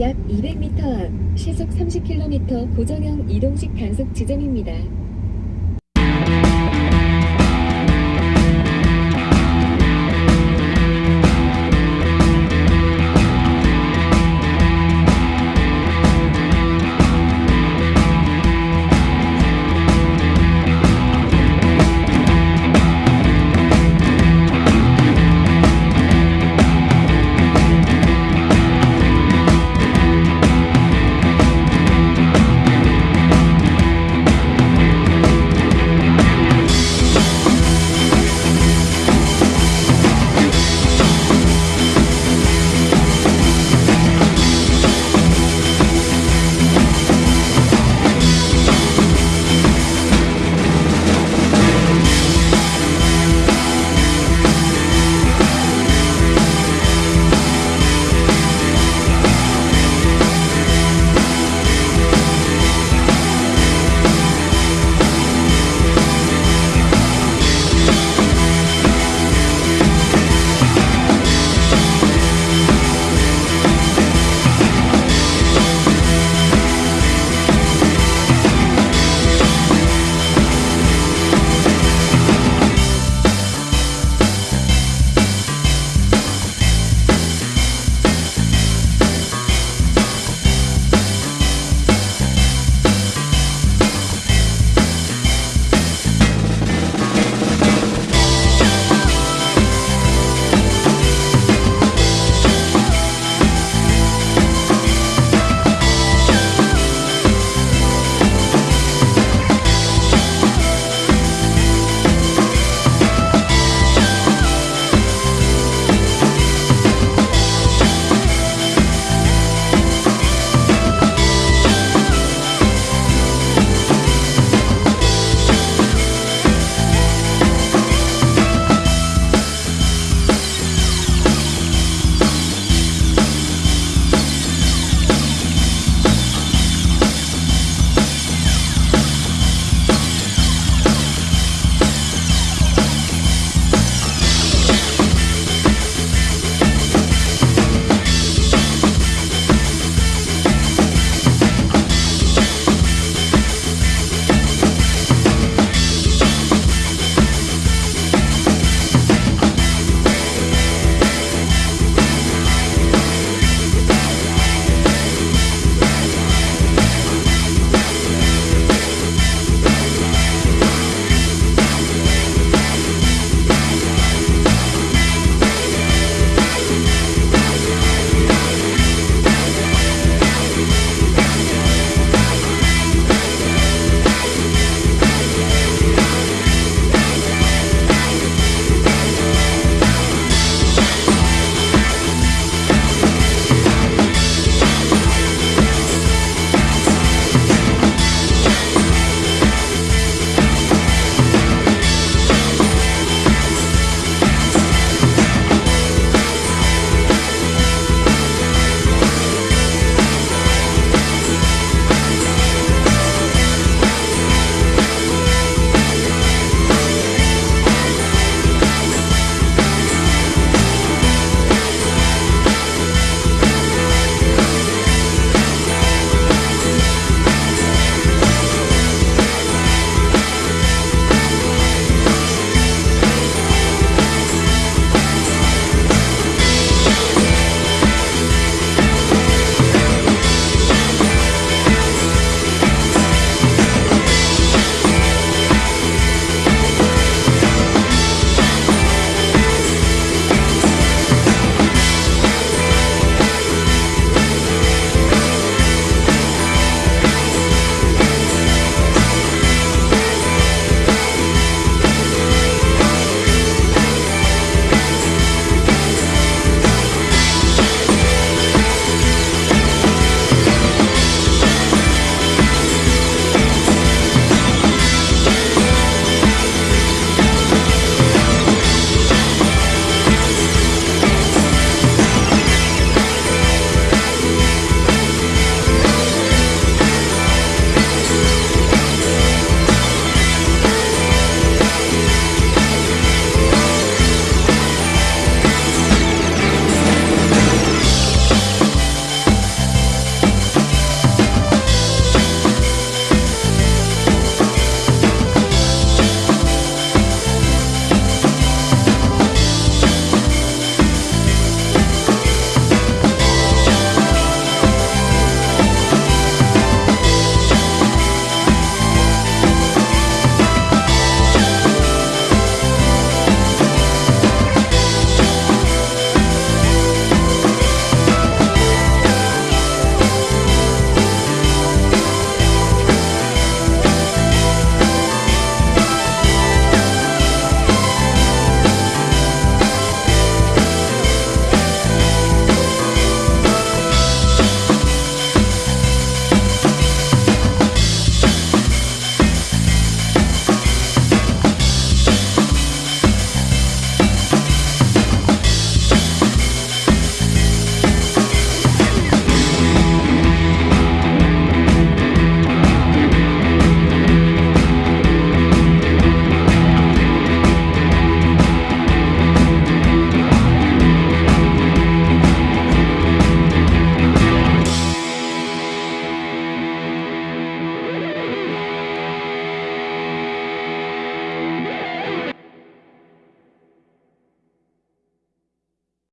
약 200m 앞 시속 30km 고정형 이동식 단속 지점입니다.